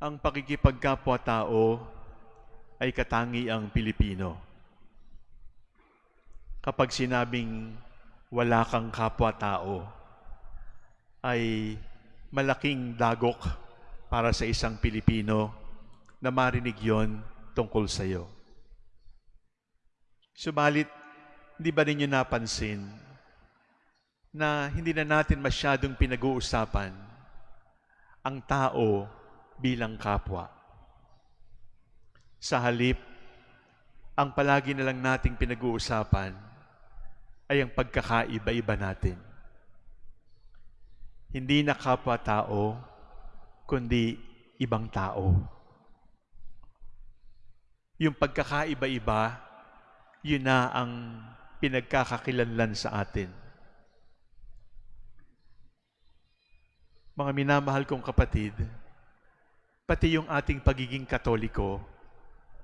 ang pakikipagkapwa-tao ay katangi ang Pilipino. Kapag sinabing wala kang kapwa-tao, ay malaking dagok para sa isang Pilipino na marinig yon tungkol sa iyo. Subalit, hindi ba ninyo napansin na hindi na natin masyadong pinag-uusapan ang tao bilang kapwa? Sa halip, ang palagi na lang nating pinag-uusapan ay ang pagkakaiba-iba natin. Hindi na kapwa-tao, kundi ibang tao. Yung pagkakaiba-iba, yun na ang pinagkakakilanlan sa atin. Mga minamahal kong kapatid, pati yung ating pagiging katoliko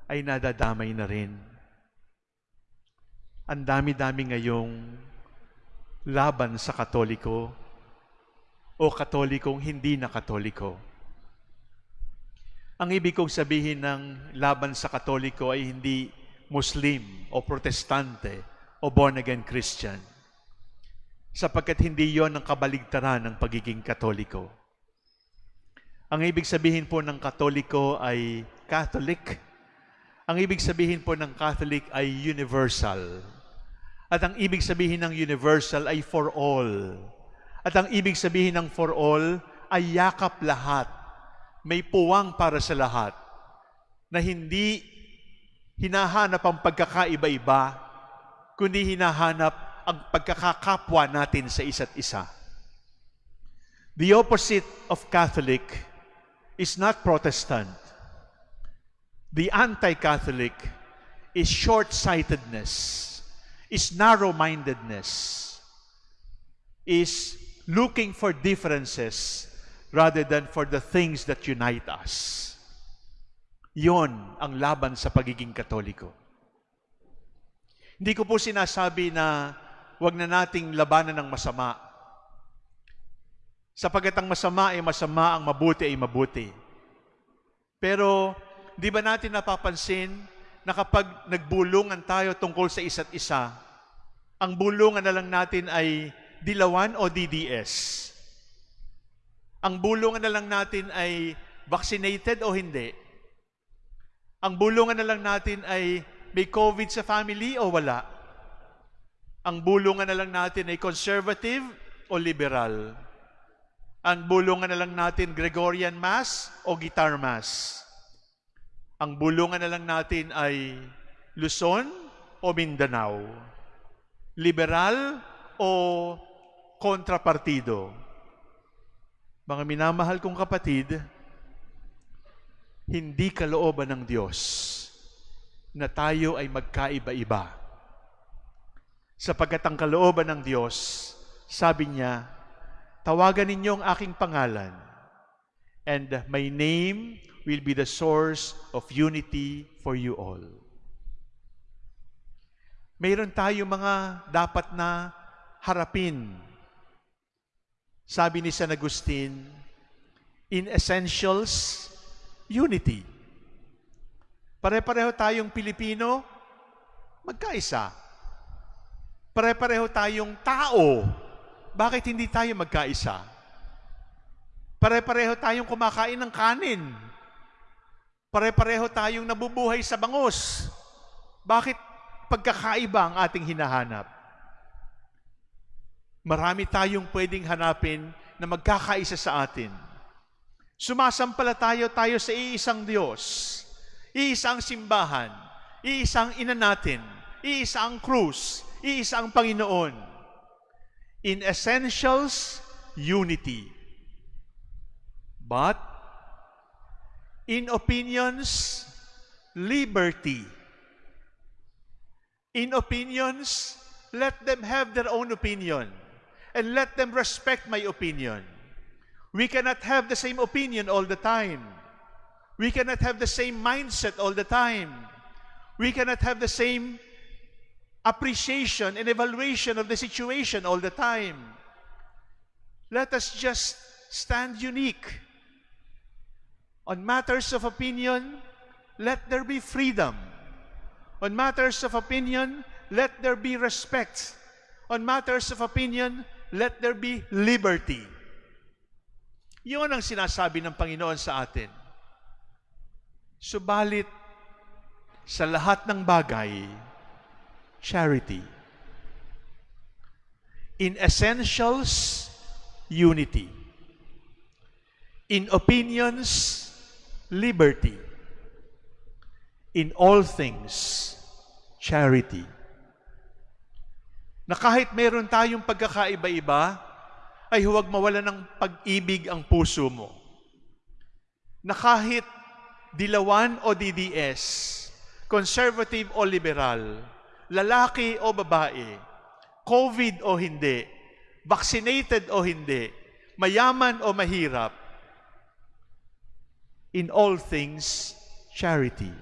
ay nadadamay na rin. Ang dami-dami ngayong laban sa katoliko o katolikong hindi na katoliko. Ang ibig kong sabihin ng laban sa katoliko ay hindi Muslim o Protestante o born-again Christian. Sapagkat hindi yon ang kabaligtaran ng pagiging katoliko. Ang ibig sabihin po ng katoliko ay Catholic. Ang ibig sabihin po ng Catholic ay universal. At ang ibig sabihin ng universal ay for all. At ang ibig sabihin ng for all ay yakap lahat. May puwang para sa lahat. Na hindi hinahanap ang pagkakaiba-iba, kundi hinahanap ang pagkakakapwa natin sa isa't isa. The opposite of Catholic is not Protestant. The anti-Catholic is short-sightedness, is narrow-mindedness, is looking for differences rather than for the things that unite us. Yon ang laban sa pagiging katoliko. Hindi ko po sinasabi na wag na nating labanan ng masama. Sapagat ang masama ay masama, ang mabuti ay mabuti. Pero, di ba natin napapansin na kapag nagbulungan tayo tungkol sa isa't isa, ang bulungan na lang natin ay dilawan o DDS. Ang bulungan na lang natin ay vaccinated o hindi. Ang bulungan na lang natin ay may COVID sa family o wala. Ang bulungan na lang natin ay conservative o liberal. Ang bulungan na lang natin Gregorian Mass o Guitar Mass. Ang bulungan na lang natin ay Luzon o Mindanao. Liberal o kontrapartido. Mga minamahal kong kapatid, hindi kalooban ng Diyos na tayo ay magkaiba-iba. Sapagkat ang kalooban ng Diyos, sabi niya, tawagan ninyo ang aking pangalan, and my name will be the source of unity for you all. Mayroon tayo mga dapat na harapin. Sabi ni San Agustin, in essentials, unity. Pare-pareho tayong Pilipino, magkaisa. Pare-pareho tayong tao, bakit hindi tayo magkaisa? Pare-pareho tayong kumakain ng kanin. Pare-pareho tayong nabubuhay sa bangos. Bakit pagkakaiba ang ating hinahanap? Marami tayong pwedeng hanapin na magkakaisa sa atin. Sumasampalatayo tayo sa iisang Diyos, iisang simbahan, iisang ina natin, iisang krus, iisang Panginoon. In essentials, unity. But, in opinions, liberty. In opinions, let them have their own opinion and let them respect my opinion. We cannot have the same opinion all the time. We cannot have the same mindset all the time. We cannot have the same appreciation and evaluation of the situation all the time. Let us just stand unique. On matters of opinion, let there be freedom. On matters of opinion, let there be respect. On matters of opinion, let there be liberty. Yun ang sinasabi ng Panginoon sa atin. Subalit, sa lahat ng bagay, charity. In essentials, unity. In opinions, liberty. In all things, charity. Na kahit meron tayong pagkakaiba-iba, ay huwag mawala ng pag-ibig ang puso mo. Na kahit dilawan o DDS, conservative o liberal, lalaki o babae, COVID o hindi, vaccinated o hindi, mayaman o mahirap, in all things, charity.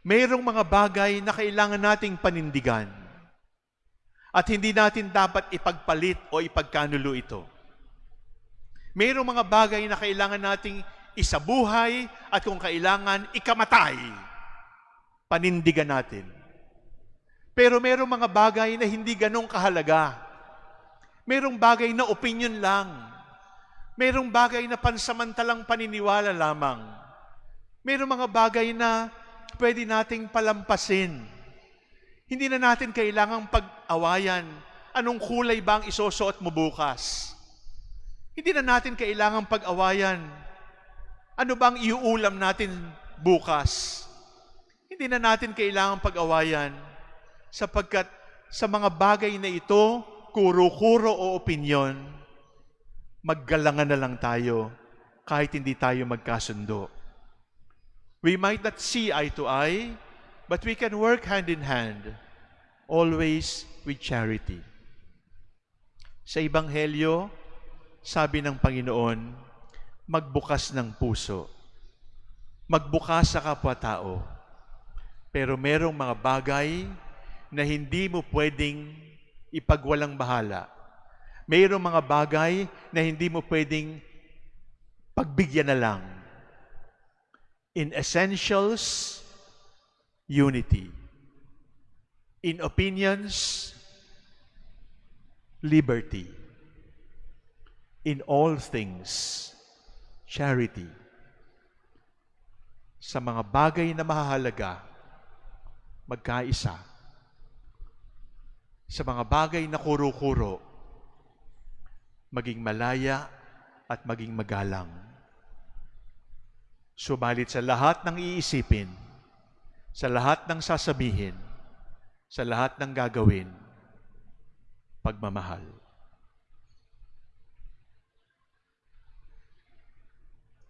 Mayroong mga bagay na kailangan nating panindigan at hindi natin dapat ipagpalit o ipagkanulo ito. Mayroong mga bagay na kailangan nating isabuhay at kung kailangan ikamatay, panindigan natin. Pero mayroong mga bagay na hindi ganong kahalaga. Mayroong bagay na opinion lang. Mayroong bagay na pansamantalang paniniwala lamang. Mayroong mga bagay na pwede nating palampasin. Hindi na natin kailangang pag-awayan anong kulay ba ang isusuot mo bukas. Hindi na natin kailangang pag-awayan ano bang iuulam natin bukas. Hindi na natin kailangang pag-awayan sapagkat sa mga bagay na ito, kuro-kuro o opinyon, maggalangan na lang tayo kahit hindi tayo magkasundo. We might not see eye to eye, but we can work hand in hand, always with charity. Sa Ebanghelyo, sabi ng Panginoon, magbukas ng puso. Magbukas sa kapwa-tao. Pero merong mga bagay na hindi mo pwedeng ipagwalang bahala. Mayroong mga bagay na hindi mo pwedeng pagbigyan na lang. In essentials, unity. In opinions, liberty. In all things, charity. Sa mga bagay na mahahalaga, magkaisa. Sa mga bagay na kuro-kuro, maging malaya at maging magalang. Subalit sa lahat ng iisipin, sa lahat ng sasabihin, sa lahat ng gagawin, pagmamahal.